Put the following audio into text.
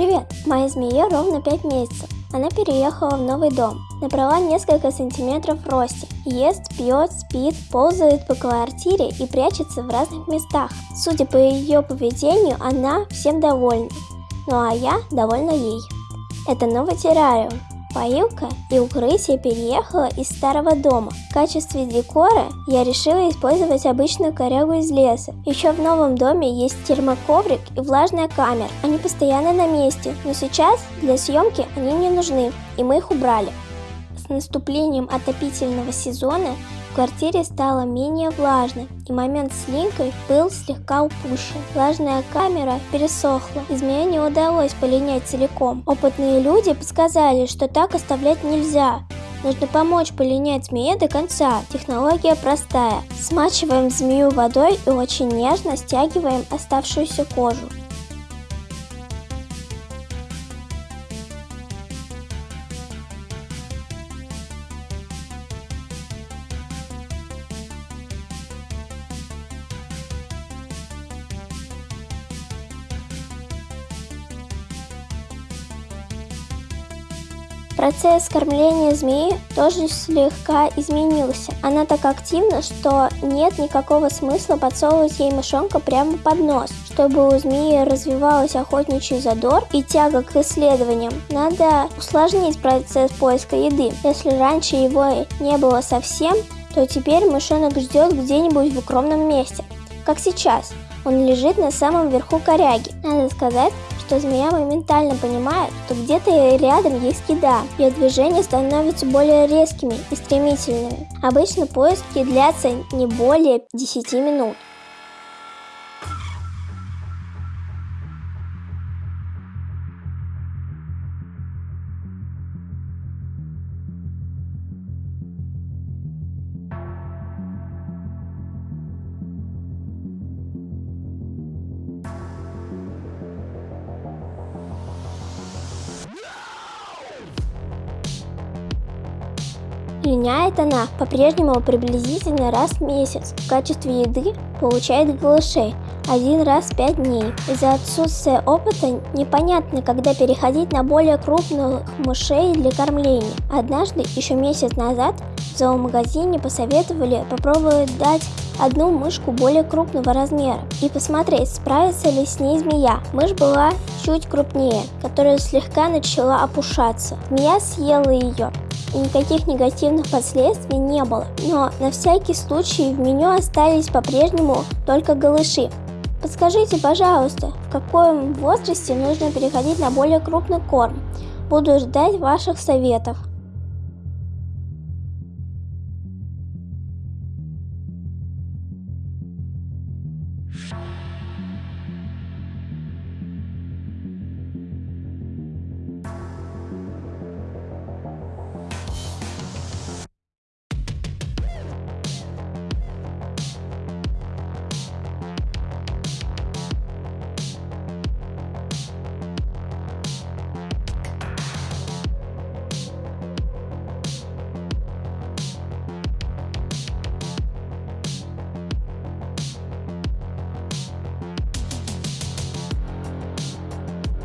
Привет! Моя змея ровно 5 месяцев. Она переехала в новый дом. Набрала несколько сантиметров в росте. Ест, пьет, спит, ползает по квартире и прячется в разных местах. Судя по ее поведению, она всем довольна. Ну а я довольна ей. Это новый террариум. Поилка и укрытие переехала из старого дома. В качестве декора я решила использовать обычную корягу из леса. Еще в новом доме есть термоковрик и влажная камера. Они постоянно на месте, но сейчас для съемки они мне нужны, и мы их убрали. С наступлением отопительного сезона в квартире стало менее влажно, и момент с линкой был слегка упущен. Влажная камера пересохла, и змея не удалось полинять целиком. Опытные люди подсказали, что так оставлять нельзя. Нужно помочь полинять змее до конца. Технология простая. Смачиваем змею водой и очень нежно стягиваем оставшуюся кожу. Процесс кормления змеи тоже слегка изменился. Она так активна, что нет никакого смысла подсовывать ей мышонка прямо под нос. Чтобы у змеи развивалась охотничий задор и тяга к исследованиям, надо усложнить процесс поиска еды. Если раньше его не было совсем, то теперь мышонок ждет где-нибудь в укромном месте, как сейчас. Он лежит на самом верху коряги. Надо сказать, что змея моментально понимает, что где-то рядом есть еда. Ее движения становятся более резкими и стремительными. Обычно поиски длятся не более 10 минут. Линяет она по-прежнему приблизительно раз в месяц. В качестве еды получает голышей один раз в пять дней. Из-за отсутствия опыта непонятно, когда переходить на более крупных мышей для кормления. Однажды, еще месяц назад, в зоомагазине посоветовали попробовать дать одну мышку более крупного размера и посмотреть, справится ли с ней змея. Мышь была чуть крупнее, которая слегка начала опушаться. Змея съела ее и никаких негативных последствий не было. Но на всякий случай в меню остались по-прежнему только голыши. Подскажите, пожалуйста, в каком возрасте нужно переходить на более крупный корм? Буду ждать ваших советов. Bye.